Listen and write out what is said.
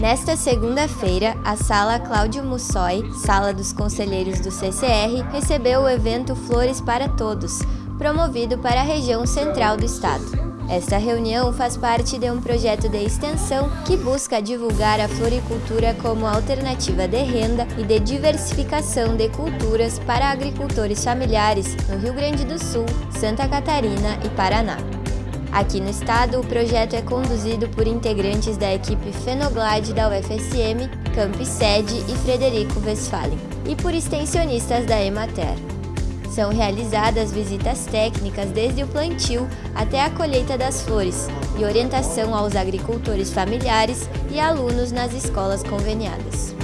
Nesta segunda-feira, a Sala Cláudio Mussoi, Sala dos Conselheiros do CCR, recebeu o evento Flores para Todos, promovido para a região central do estado. Esta reunião faz parte de um projeto de extensão que busca divulgar a floricultura como alternativa de renda e de diversificação de culturas para agricultores familiares no Rio Grande do Sul, Santa Catarina e Paraná. Aqui no estado, o projeto é conduzido por integrantes da equipe Fenoglade da UFSM, Camp Sede e Frederico Westphalen, e por extensionistas da Emater. São realizadas visitas técnicas desde o plantio até a colheita das flores e orientação aos agricultores familiares e alunos nas escolas conveniadas.